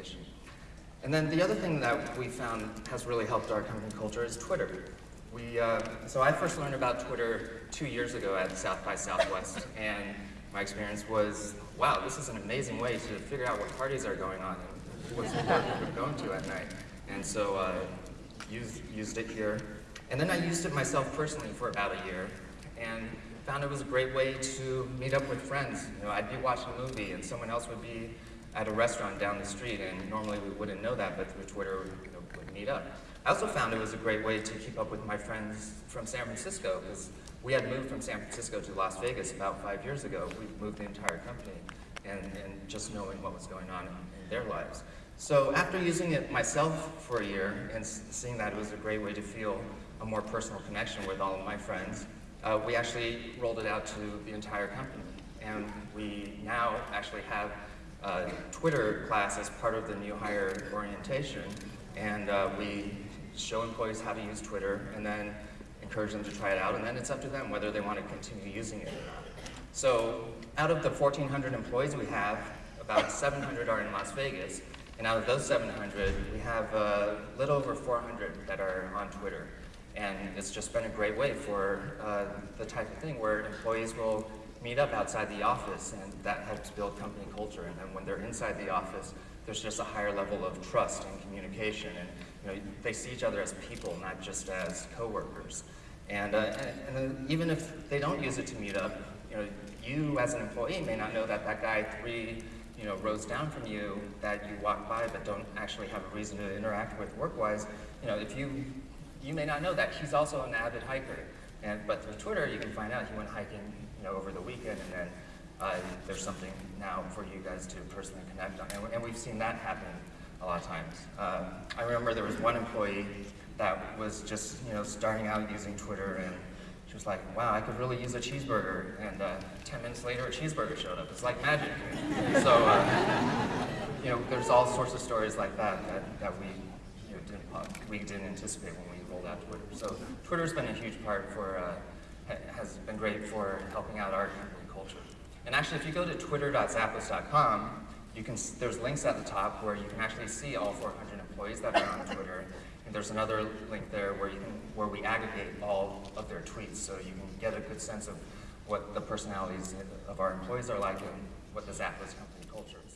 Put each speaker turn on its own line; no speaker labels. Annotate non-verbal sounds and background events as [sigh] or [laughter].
organization. And then the other thing that we found has really helped our company culture is Twitter. We, uh, so I first learned about Twitter two years ago at South by Southwest, [laughs] and my experience was, wow, this is an amazing way to figure out what parties are going on and what support we're going to at night. And so uh, used, used it here. And then I used it myself personally for about a year, and found it was a great way to meet up with friends. You know, I'd be watching a movie and someone else would be at a restaurant down the street, and normally we wouldn't know that, but through Twitter, you know, would meet up. I also found it was a great way to keep up with my friends from San Francisco, because we had moved from San Francisco to Las Vegas about five years ago. We moved the entire company, and, and just knowing what was going on in, in their lives. So after using it myself for a year and seeing that it was a great way to feel a more personal connection with all of my friends, uh, we actually rolled it out to the entire company. And we now actually have uh, Twitter class as part of the new hire orientation. And uh, we show employees how to use Twitter and then encourage them to try it out. And then it's up to them whether they want to continue using it or not. So out of the 1,400 employees we have, about 700 are in Las Vegas. And out of those 700, we have a uh, little over 400 that are on Twitter. And it's just been a great way for uh, the type of thing where employees will meet up outside the office and that helps build company culture. And then when they're inside the office, there's just a higher level of trust and communication. And you know, they see each other as people, not just as coworkers. And, uh, and, and even if they don't use it to meet up, you know, you as an employee may not know that that guy three you know, rows down from you that you walk by but don't actually have a reason to interact with work-wise, you know, if you, you may not know that he's also an avid hiker. And, but through Twitter, you can find out he went hiking, you know, over the weekend and then uh, there's something now for you guys to personally connect on. And, and we've seen that happen a lot of times. Um, I remember there was one employee that was just, you know, starting out using Twitter and she was like, wow, I could really use a cheeseburger. And uh, 10 minutes later, a cheeseburger showed up. It's like magic. so, uh, you know, there's all sorts of stories like that that, that we, know, didn't, we didn't anticipate when we rolled out Twitter. So Twitter's been a huge part for, uh, has been great for helping out our company culture. And actually, if you go to twitter.zappos.com, you can, there's links at the top where you can actually see all 400 employees that are on Twitter. And there's another link there where, you can, where we aggregate all of their tweets so you can get a good sense of what the personalities of our employees are like and what the Zappos company culture is.